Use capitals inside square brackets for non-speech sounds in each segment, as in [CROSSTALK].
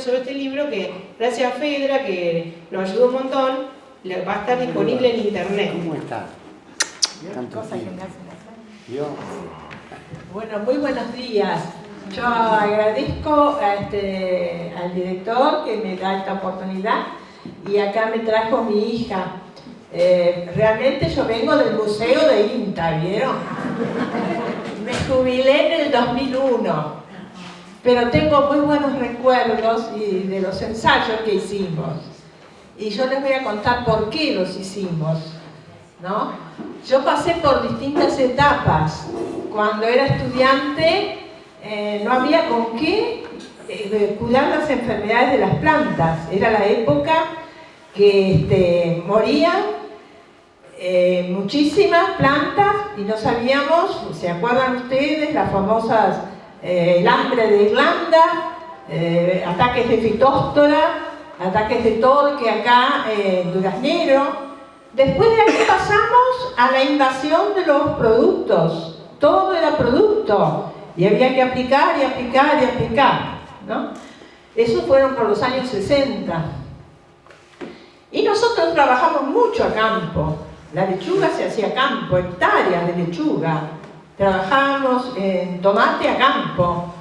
sobre este libro que, gracias a Fedra, que nos ayudó un montón, va a estar disponible en internet. ¿Cómo está? Bueno, muy buenos días. Yo agradezco a este, al director que me da esta oportunidad y acá me trajo mi hija. Eh, realmente yo vengo del Museo de INTA, ¿vieron? [LAUGHS] Me jubilé en el 2001, pero tengo muy buenos recuerdos de los ensayos que hicimos. Y yo les voy a contar por qué los hicimos. ¿no? Yo pasé por distintas etapas. Cuando era estudiante eh, no había con qué eh, cuidar las enfermedades de las plantas. Era la época que este, morían eh, muchísimas plantas y no sabíamos, ¿se acuerdan ustedes? Las famosas, el hambre de Irlanda, ataques de fitóstora, ataques de torque acá en Duraznero, Después de ahí pasamos a la invasión de los productos. Todo era producto. Y había que aplicar y aplicar y aplicar. ¿no? Eso fueron por los años 60. Y nosotros trabajamos mucho a campo. La lechuga se hacía a campo, hectáreas de lechuga. Trabajábamos en tomate a campo.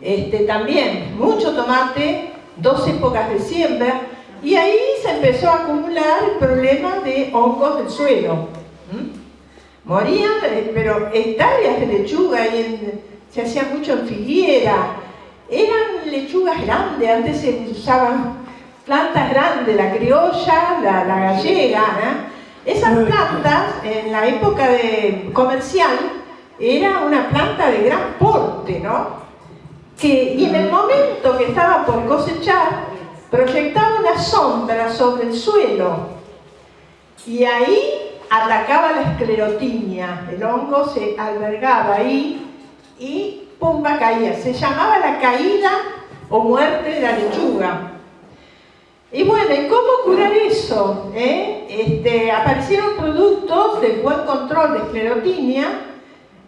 Este, también mucho tomate, dos épocas de siembra, y ahí se empezó a acumular el problema de hongos del suelo. Morían, eh, pero hectáreas de lechuga, y se hacía mucho en filiera. Eran lechugas grandes, antes se usaban plantas grandes, la criolla, la, gallega. Esas plantas, en la época de comercial, era una planta de gran porte, ¿no? Que, y en el momento que estaba por cosechar, proyectaba una sombra sobre el suelo y ahí atacaba la esclerotinia, el hongo se albergaba ahí y pumba caía, se llamaba la caída o muerte de la lechuga. Y bueno, cómo curar eso? Eh? Este, aparecieron productos de buen control de esclerotinia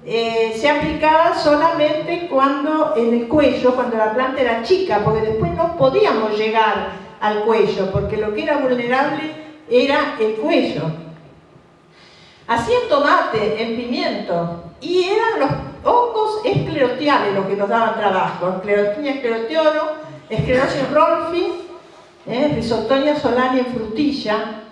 eh, se aplicaba solamente cuando en el cuello, cuando la planta era chica, porque después no podíamos llegar al cuello, porque lo que era vulnerable era el cuello. Hacían tomate en pimiento y eran los hongos esclerotiales los que nos daban trabajo, esclerotinia esclerotiolo, esclerosis rolfi, eh, risotonia solani en frutilla,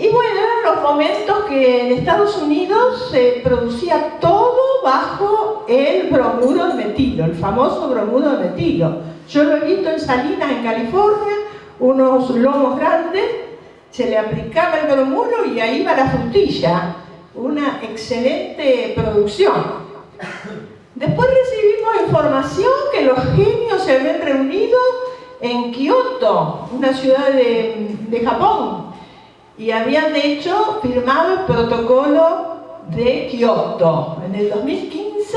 y bueno, eran los momentos que en Estados Unidos se producía todo bajo el bromuro de metilo, el famoso bromuro de metilo. Yo lo he visto en Salinas, en California, unos lomos grandes, se le aplicaba el bromuro y ahí va la frutilla. Una excelente producción. Después recibimos información que los genios se habían reunido en Kioto, una ciudad de, de Japón, y habían hecho, firmado el protocolo de Kioto. En el 2015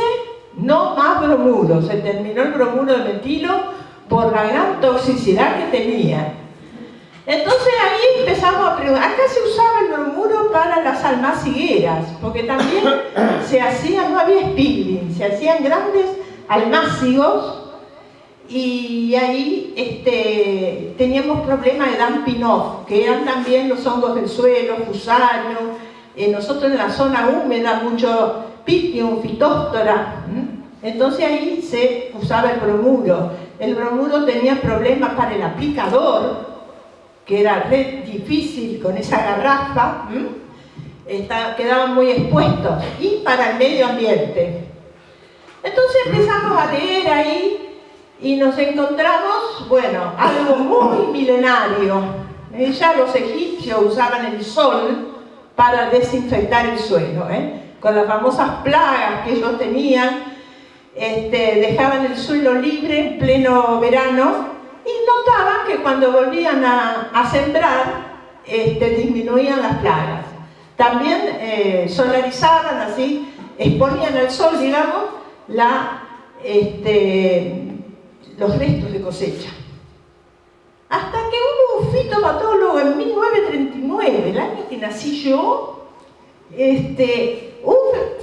no más bromuro, se terminó el bromuro de metilo por la gran toxicidad que tenía. Entonces ahí empezamos a preguntar, acá se usaba el bromuro para las almacigueras, porque también se hacían, no había spilling, se hacían grandes almácigos y ahí este, teníamos problemas de dumping off, que eran también los hongos del suelo, fusarium, eh, nosotros en la zona húmeda mucho pitium, fitóstora, entonces ahí se usaba el bromuro. El bromuro tenía problemas para el aplicador, que era difícil con esa garrafa, quedaban muy expuestos, y para el medio ambiente. Entonces empezamos a leer ahí y nos encontramos, bueno, algo muy milenario. Ya los egipcios usaban el sol para desinfectar el suelo, ¿eh? con las famosas plagas que ellos tenían, este, dejaban el suelo libre en pleno verano y notaban que cuando volvían a, sembrar este, disminuían las plagas. También eh, solarizaban así, exponían al sol, digamos, la, este, los restos de cosecha. Hasta que hubo un fitopatólogo en 1939, el año que nací yo, este, un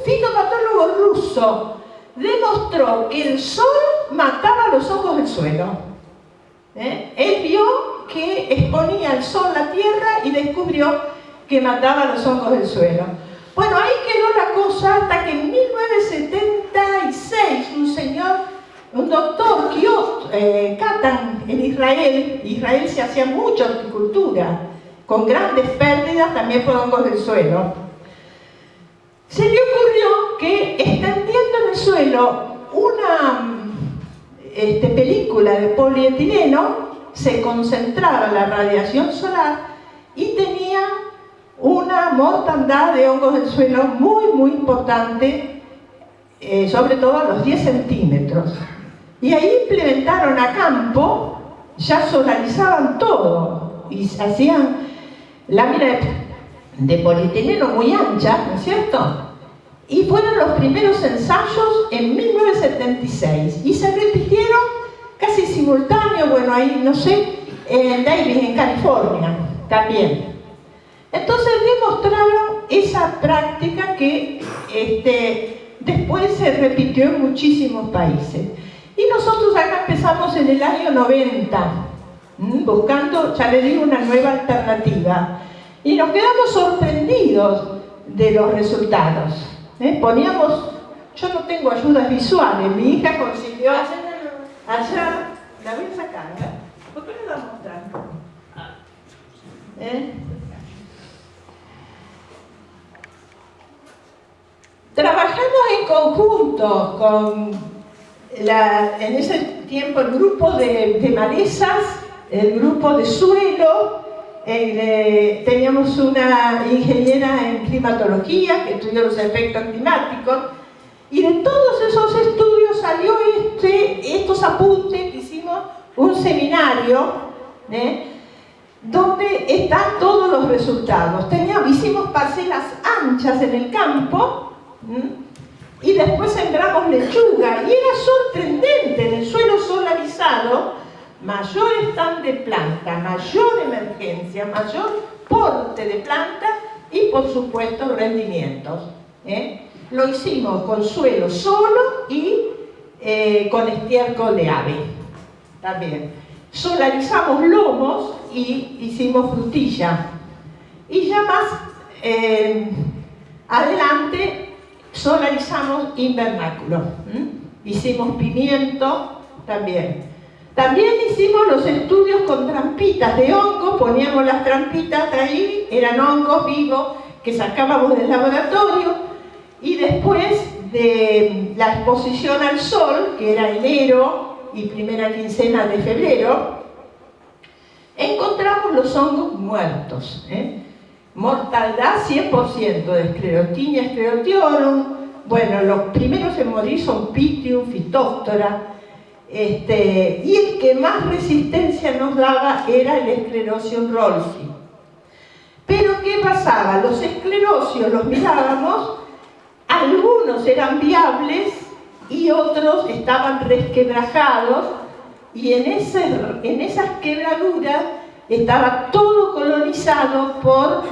fitopatólogo ruso demostró que el sol mataba los hongos del suelo. ¿eh? Él vio que exponía el sol la tierra y descubrió que mataba los hongos del suelo. Bueno, ahí quedó la cosa hasta que en 1976 un señor, un doctor, Kiot, eh, Katan, en Israel, Israel se hacía mucha horticultura, con grandes pérdidas también por hongos del suelo. Se le ocurrió que extendiendo en el suelo una este, película de polietileno, se concentraba la radiación solar y tenía una mortandad de hongos del suelo muy, muy importante, eh, sobre todo a los 10 centímetros. Y ahí implementaron a campo, ya solarizaban todo y hacían láminas de polietileno muy anchas, ¿no es cierto? Y fueron los primeros ensayos en 1976 y se repitieron casi simultáneo, bueno, ahí no sé, en Davis, en California, también. Entonces demostraron esa práctica que este, después se repitió en muchísimos países. Y nosotros acá empezamos en el año 90, buscando, ya le digo, una nueva alternativa. Y nos quedamos sorprendidos de los resultados. ¿eh? Poníamos, yo no tengo ayudas visuales, mi hija consiguió allá, la voy a sacar, ¿eh? ¿por qué no la mostrar? ¿Eh? Trabajamos en conjunto con, en ese tiempo, el grupo de, de malezas, el grupo de suelo, eh, teníamos una ingeniera en climatología que estudió los efectos climáticos y de todos esos estudios salió este, estos apuntes que hicimos un seminario ¿eh? donde están todos los resultados. Teníamos, hicimos parcelas anchas en el campo y después sembramos lechuga y era sorprendente en el suelo solarizado mayor stand de planta, mayor emergencia, mayor porte de planta y por supuesto rendimientos. ¿eh? Lo hicimos con suelo solo y eh, con estiércol de ave también. Solarizamos lomos y hicimos frutilla. Y ya más eh, adelante solarizamos invernáculo. Hicimos pimiento también. También hicimos los estudios con trampitas de hongo, poníamos las trampitas ahí, eran hongos vivos que sacábamos del laboratorio y después de la exposición al sol, que era enero y primera quincena de febrero, encontramos los hongos muertos. ¿eh? Mortalidad 100% de esclerotinia, esclerotiorum. Bueno, los primeros en morir son Pitium, Phytophthora, este, y el que más resistencia nos daba era el esclerosium rolfi. Pero ¿qué pasaba? Los esclerosios los mirábamos, algunos eran viables y otros estaban resquebrajados y en, en esas quebraduras estaba todo colonizado por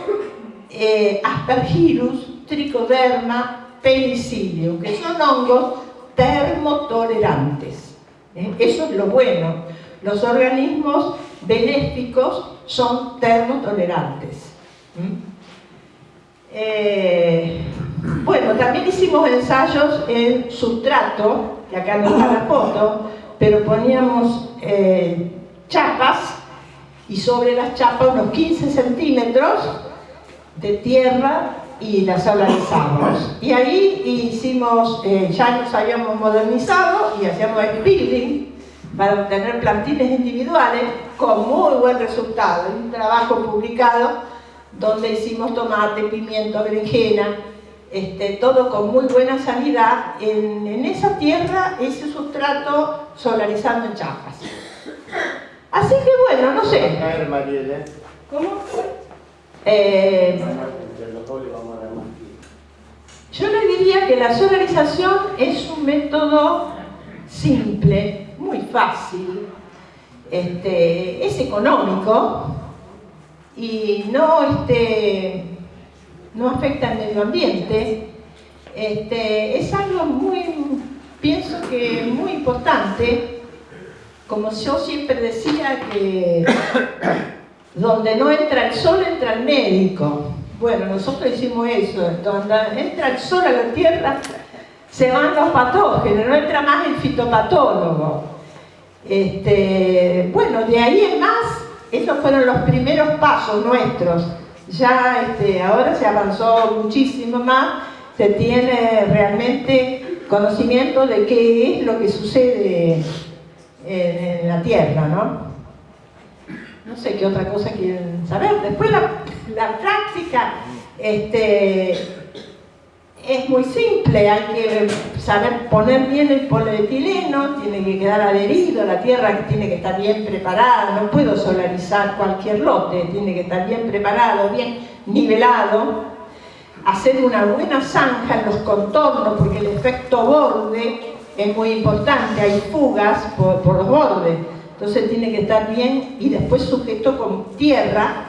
eh, Aspergillus, Trichoderma, Penicillium, que son hongos termotolerantes. ¿eh? Eso es lo bueno. Los organismos benéficos son termotolerantes. Eh, bueno, también hicimos ensayos en sustrato, que acá no está la foto, pero poníamos eh, chapas y sobre las chapas unos 15 centímetros de tierra y las solarizamos. Y ahí hicimos, eh, ya nos habíamos modernizado y hacíamos el building para obtener plantines individuales con muy buen resultado. Un trabajo publicado donde hicimos tomate, pimiento, berenjena, este, todo con muy buena sanidad en, esa tierra, ese sustrato solarizando en chapas. Así que bueno, no sé. ¿Cómo? Eh, yo le diría que la solarización es un método simple, muy fácil, este, es económico y no, este, no afecta al medio ambiente. Este, es algo muy, pienso que muy importante como yo siempre decía, que donde no entra el sol, entra el médico. Bueno, nosotros hicimos eso, donde entra el sol a la tierra, se van los patógenos, no entra más el fitopatólogo. Este, bueno, de ahí en más, esos fueron los primeros pasos nuestros. Ya este, ahora se avanzó muchísimo más, se tiene realmente conocimiento de qué es lo que sucede en, la Tierra, ¿no? No sé qué otra cosa quieren saber. Después la, la práctica este, es muy simple, hay que saber poner bien el polietileno, tiene que quedar adherido, la tierra tiene que estar bien preparada, no puedo solarizar cualquier lote, tiene que estar bien preparado, bien nivelado, hacer una buena zanja en los contornos, porque el efecto borde es muy importante, hay fugas por, los bordes, entonces tiene que estar bien y después sujeto con tierra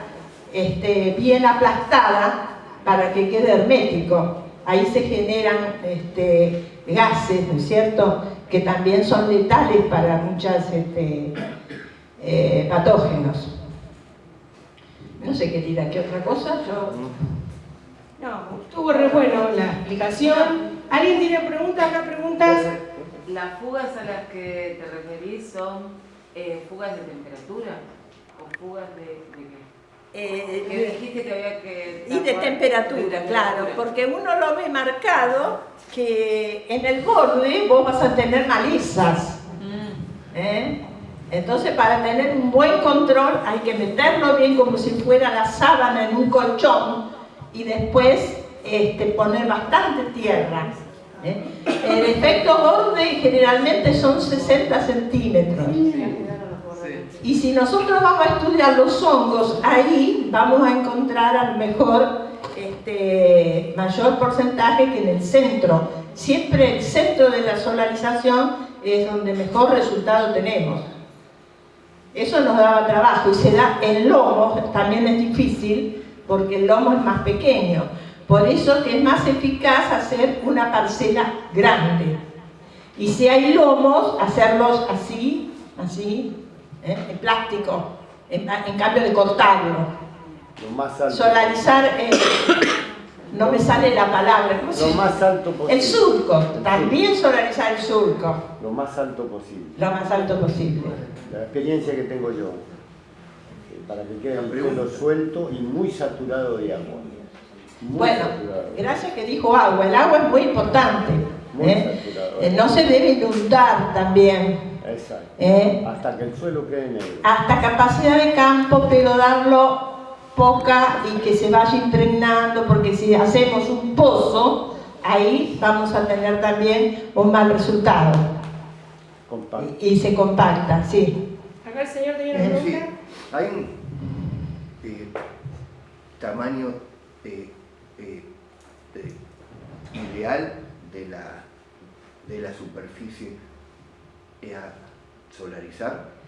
este, bien aplastada para que quede hermético ahí se generan este, gases, ¿no es cierto?, que también son letales para muchos este, eh, patógenos. No sé dirá, ¿qué otra cosa? Yo... No, estuvo re bueno la explicación. ¿Alguien tiene preguntas acá? ¿Preguntas? ¿Las fugas a las que te referís son eh, fugas de temperatura o fugas de, de qué? Eh, dijiste que había que... Y de temperatura, claro, porque uno lo ve marcado que en el borde vos vas a tener malezas. Mm. ¿eh? Entonces para tener un buen control hay que meterlo bien como si fuera la sábana en un colchón y después este, poner bastante tierra. ¿Eh? El efecto borde generalmente son 60 centímetros. Y si nosotros vamos a estudiar los hongos, ahí vamos a encontrar a lo mejor este, mayor porcentaje que en el centro. Siempre el centro de la solarización es donde mejor resultado tenemos. Eso nos daba trabajo y se da en lomo, también es difícil porque el lomo es más pequeño. Por eso que es más eficaz hacer una parcela grande. Y si hay lomos, hacerlos así, así, ¿eh? en plástico, en, cambio de cortarlo. Solarizar, eh, no me sale la palabra. Lo más alto posible. El surco, también solarizar el surco. Lo más alto posible. Lo más alto posible. La experiencia que tengo yo, eh, para que quede un pelo suelto y muy saturado de agua. Bueno, gracias que dijo agua, el agua es muy importante. no se debe inundar también. ¿Eh? Hasta que el suelo quede negro. Hasta capacidad de campo, pero darlo poca y que se vaya impregnando, porque si hacemos un pozo, ahí vamos a tener también un mal resultado. Y, se compacta, sí. Acá el señor tenía una ¿Eh? pregunta. Sí. Hay un eh, tamaño ideal de la, de la superficie a solarizar?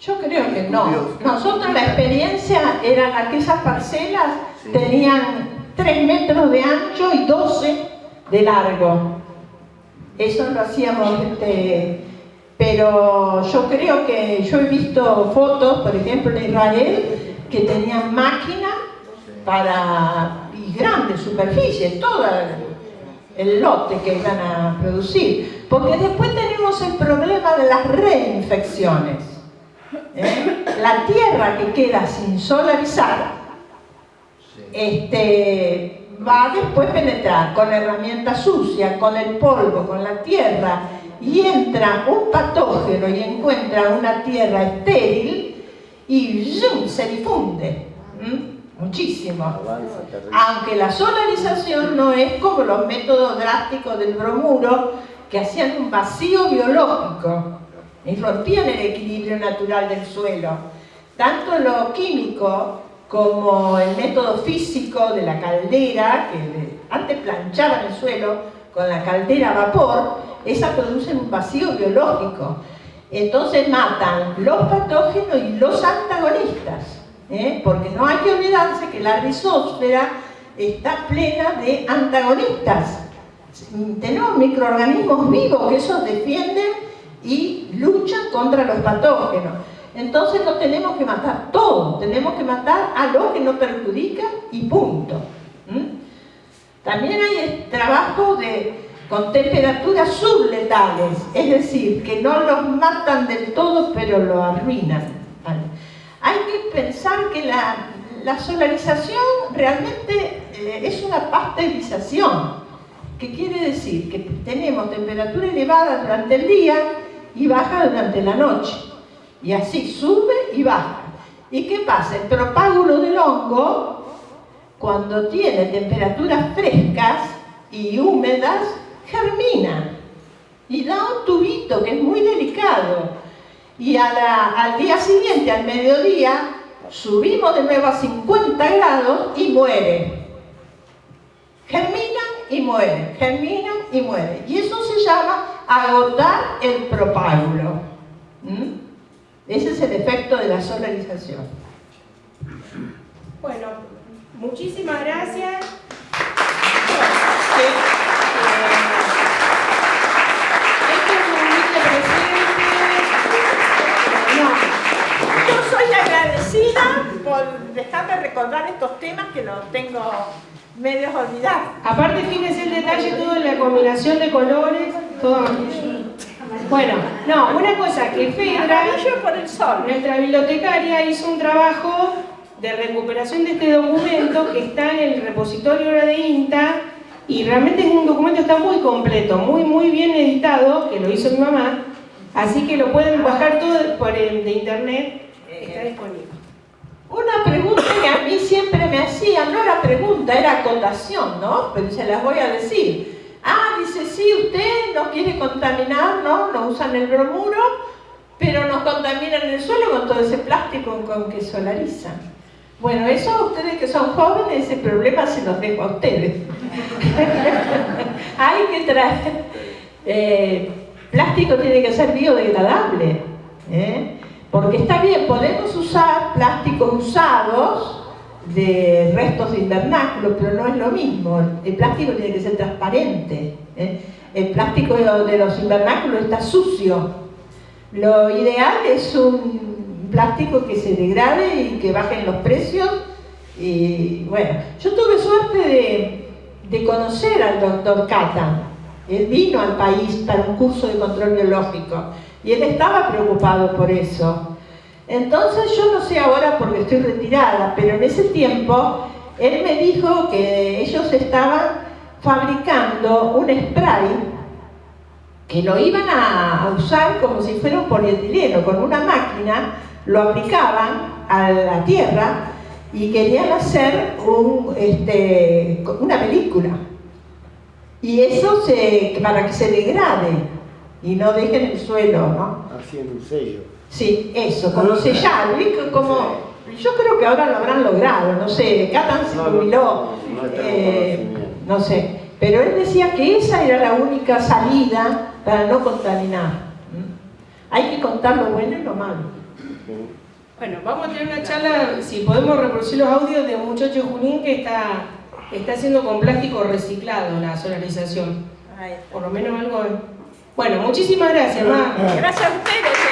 Yo creo que no. Nosotros la experiencia era que esas parcelas tenían 3 metros de ancho y 12 de largo. Eso lo hacíamos, este, pero yo creo que yo he visto fotos, por ejemplo en Israel, que tenían máquinas para y grandes superficies, todo el lote que iban a producir. Porque después tenemos el problema de las reinfecciones. ¿eh? La tierra que queda sin solarizar este, va a después penetrar con herramienta sucia, con el polvo, con la tierra, y entra un patógeno y encuentra una tierra estéril y se difunde. Muchísimo. Aunque la solarización no es como los métodos drásticos del bromuro, que hacían un vacío biológico y rompían el equilibrio natural del suelo. Tanto lo químico como el método físico de la caldera, que antes planchaban el suelo con la caldera a vapor, esa produce un vacío biológico. Entonces matan los patógenos y los antagonistas, ¿eh? porque no hay que olvidarse que la rizósfera está plena de antagonistas tenemos microorganismos vivos que esos defienden y luchan contra los patógenos. Entonces no tenemos que matar todo, tenemos que matar a lo que no perjudica y punto. ¿Mm? También hay trabajo de, con temperaturas subletales, es decir, que no los matan del todo pero lo arruinan. Pensar que la, la solarización realmente eh, es una pasteurización, que quiere decir que tenemos temperatura elevada durante el día y baja durante la noche. Y así sube y baja. ¿Y qué pasa? El propágulo del hongo, cuando tiene temperaturas frescas y húmedas, germina y da un tubito que es muy delicado. Y al día siguiente, al mediodía, subimos de nuevo a 50 grados y muere. Germinan y mueren, germinan y mueren. Y eso se llama agotar el propágulo. Ese es el efecto de la solarización. Bueno, muchísimas gracias. Por dejarme recordar estos temas que los tengo medios olvidados. Aparte, fíjense el detalle, todo en la combinación de colores, todo. Bueno, no, una cosa, que Fedra, Amarillo por el sol. nuestra bibliotecaria, hizo un trabajo de recuperación de este documento que está en el repositorio ahora de INTA y realmente es un documento que está muy completo, muy muy bien editado, que lo hizo mi mamá, así que lo pueden bajar todo por el de internet, está disponible. Una pregunta que a mí siempre me hacían, no era pregunta, era acotación, ¿no? Pero se las voy a decir. Ah, dice, sí, usted no quiere contaminar, ¿no? No usan el bromuro, pero nos contaminan el suelo con todo ese plástico con que solarizan. Bueno, eso ustedes que son jóvenes, ese problema se los dejo a ustedes. [LAUGHS] Hay que traer... eh, plástico tiene que ser biodegradable. ¿eh? Porque está bien, podemos usar plásticos usados de restos de invernáculos, pero no es lo mismo. El plástico tiene que ser transparente. ¿eh? El plástico de los invernáculos está sucio. Lo ideal es un plástico que se degrade y que bajen los precios. Y bueno, yo tuve suerte de, de conocer al doctor Cata. Él vino al país para un curso de control biológico y él estaba preocupado por eso. Entonces yo no sé ahora porque estoy retirada, pero en ese tiempo él me dijo que ellos estaban fabricando un spray que lo iban a usar como si fuera un polietileno, con una máquina lo aplicaban a la tierra y querían hacer este, una película. Y eso se, para que se degrade y no deje en el suelo, ¿no? Haciendo un sello. Sí, eso, como sellar, ¿viste? como yo creo que ahora lo habrán logrado, no sé, Catan se No, no, jubiló, no tengo eh, no sé, pero él decía que esa era la única salida para no contaminar. Hay que contar lo bueno y lo malo. Bueno, vamos a tener una charla, si podemos reproducir los audios de un muchacho Junín que está, está haciendo con plástico reciclado la solarización. Por lo menos algo. Bueno, muchísimas gracias, Ma. Gracias a ustedes.